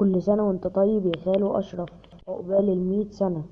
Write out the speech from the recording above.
كل سنة وانت طيب يا خالو أشرف عقبال المية سنة.